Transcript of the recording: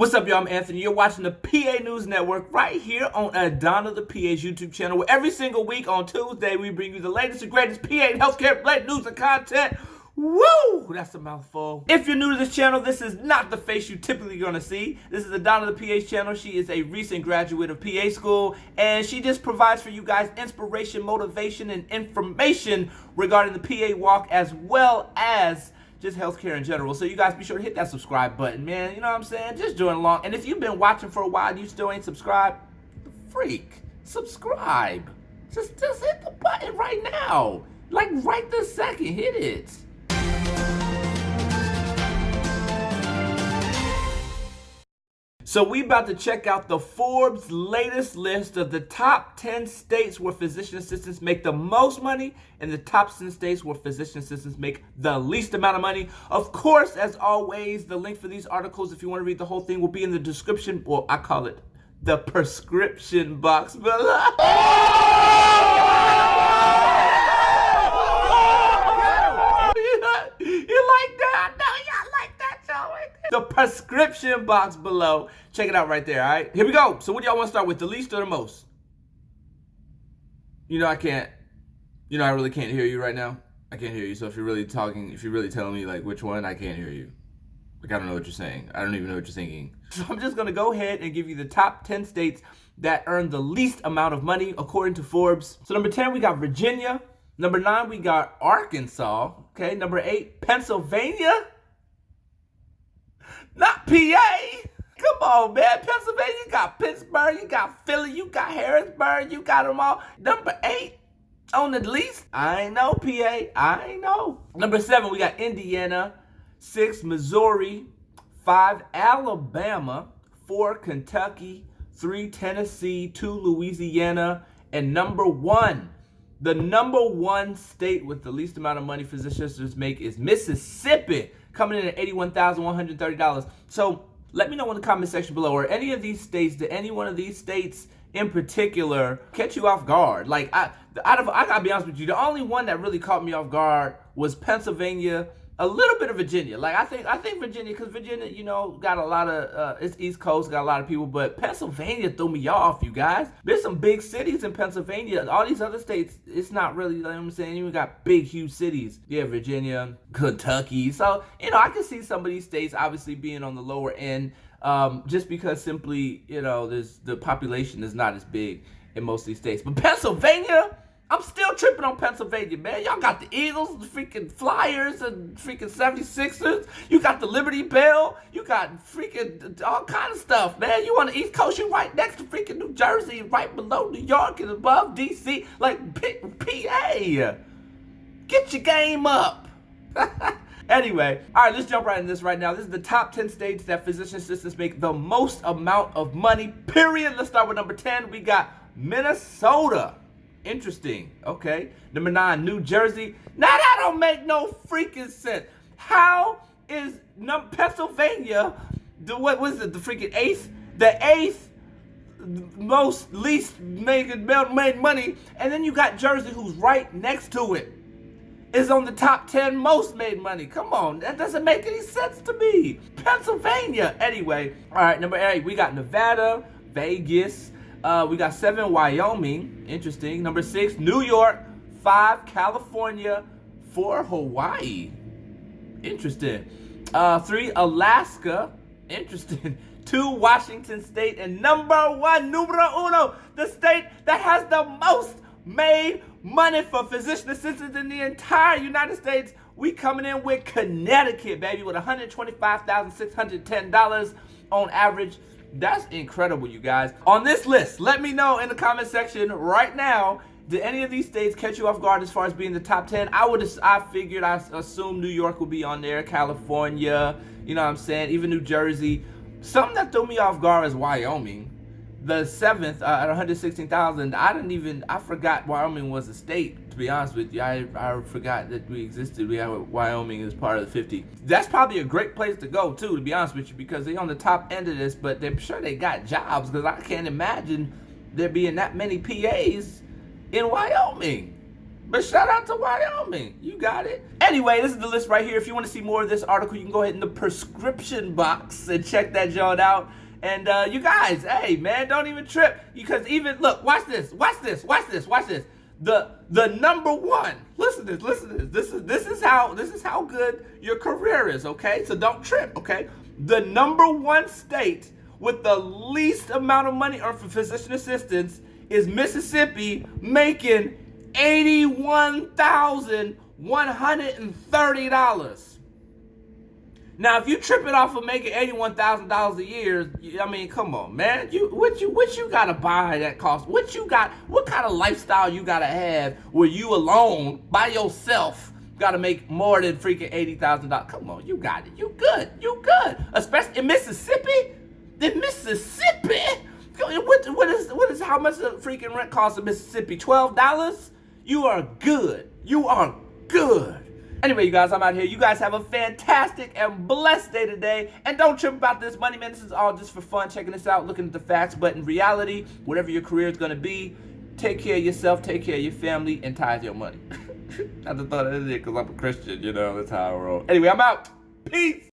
What's up, y'all? I'm Anthony. You're watching the PA News Network right here on Adana the PA's YouTube channel, where every single week on Tuesday we bring you the latest and greatest PA and healthcare related news and content. Woo! That's a mouthful. If you're new to this channel, this is not the face you typically gonna see. This is Adana the PA's channel. She is a recent graduate of PA school, and she just provides for you guys inspiration, motivation, and information regarding the PA walk as well as just healthcare in general. So you guys be sure to hit that subscribe button, man. You know what I'm saying? Just join along. And if you've been watching for a while you still ain't subscribed, freak, subscribe. Just, just hit the button right now. Like right this second, hit it. So we about to check out the Forbes latest list of the top 10 states where physician assistants make the most money and the top 10 states where physician assistants make the least amount of money. Of course, as always, the link for these articles, if you want to read the whole thing, will be in the description, well, I call it the prescription box below. you like that? The prescription box below. Check it out right there, all right? Here we go. So what do y'all want to start with, the least or the most? You know I can't, you know I really can't hear you right now. I can't hear you. So if you're really talking, if you're really telling me like which one, I can't hear you. Like I don't know what you're saying. I don't even know what you're thinking. So I'm just gonna go ahead and give you the top 10 states that earn the least amount of money according to Forbes. So number 10, we got Virginia. Number nine, we got Arkansas. Okay, number eight, Pennsylvania. Not PA. Come on, man. Pennsylvania, you got Pittsburgh, you got Philly, you got Harrisburg, you got them all. Number eight on the least. I ain't know, PA. I ain't know. Number seven, we got Indiana. Six, Missouri. Five, Alabama. Four, Kentucky. Three, Tennessee. Two, Louisiana. And number one, the number one state with the least amount of money physicians make is Mississippi coming in at $81,130. So let me know in the comment section below, or any of these states, did any one of these states in particular catch you off guard? Like, I, out of, I gotta be honest with you, the only one that really caught me off guard was Pennsylvania a little bit of Virginia. Like I think I think Virginia, because Virginia, you know, got a lot of uh, it's East Coast, got a lot of people, but Pennsylvania threw me off, you guys. There's some big cities in Pennsylvania. All these other states, it's not really, you know what I'm saying? You got big, huge cities. Yeah, Virginia, Kentucky. So, you know, I can see some of these states obviously being on the lower end. Um, just because simply, you know, there's the population is not as big in most of these states. But Pennsylvania, I'm still tripping on Pennsylvania, man. Y'all got the Eagles, the freaking Flyers, and freaking 76ers. You got the Liberty Bell. You got freaking all kind of stuff, man. You on the East Coast, you right next to freaking New Jersey, right below New York and above D.C. Like, PA. Get your game up. Anyway, all right, let's jump right in this right now. This is the top 10 states that physician assistants make the most amount of money, period. Let's start with number 10. We got Minnesota. Interesting. Okay. Number nine, New Jersey. Now that don't make no freaking sense. How is Pennsylvania the what was it? The freaking eighth, the eighth most least made made money, and then you got Jersey, who's right next to it, is on the top ten most made money. Come on, that doesn't make any sense to me. Pennsylvania, anyway. All right, number eight, we got Nevada, Vegas. Uh, we got seven, Wyoming. Interesting. Number six, New York. Five, California. Four, Hawaii. Interesting. Uh, three, Alaska. Interesting. Two, Washington State. And number one, numero uno, the state that has the most made money for physician assistants in the entire United States. We coming in with Connecticut, baby, with $125,610 on average that's incredible, you guys. On this list, let me know in the comment section right now, did any of these states catch you off guard as far as being the top 10? I would I figured, I assumed New York would be on there, California, you know what I'm saying, even New Jersey. Something that threw me off guard is Wyoming the seventh uh, at 116,000. I didn't even, I forgot Wyoming was a state, to be honest with you. I, I forgot that we existed. We have Wyoming as part of the 50. That's probably a great place to go, too, to be honest with you, because they're on the top end of this, but they're sure they got jobs, because I can't imagine there being that many PAs in Wyoming. But shout out to Wyoming. You got it. Anyway, this is the list right here. If you want to see more of this article, you can go ahead in the prescription box and check that joint out. And uh, you guys, hey, man, don't even trip. Because even, look, watch this, watch this, watch this, watch this. The the number one, listen to this, listen to this. This is this is how this is how good your career is, okay? So don't trip, okay? The number one state with the least amount of money earned for physician assistants is Mississippi making $81,130. Now, if you trip it off of making eighty-one thousand dollars a year, I mean, come on, man. You what you what you gotta buy that cost? What you got? What kind of lifestyle you gotta have where you alone by yourself gotta make more than freaking eighty thousand dollars? Come on, you got it. You good. You good. Especially in Mississippi. In Mississippi. What, what is what is how much the freaking rent cost in Mississippi? Twelve dollars. You are good. You are good. Anyway, you guys, I'm out here. You guys have a fantastic and blessed day today. And don't trip about this money, man. This is all just for fun, checking this out, looking at the facts. But in reality, whatever your career is going to be, take care of yourself, take care of your family, and tithe your money. I just thought of it because I'm a Christian, you know. That's how I roll. Anyway, I'm out. Peace.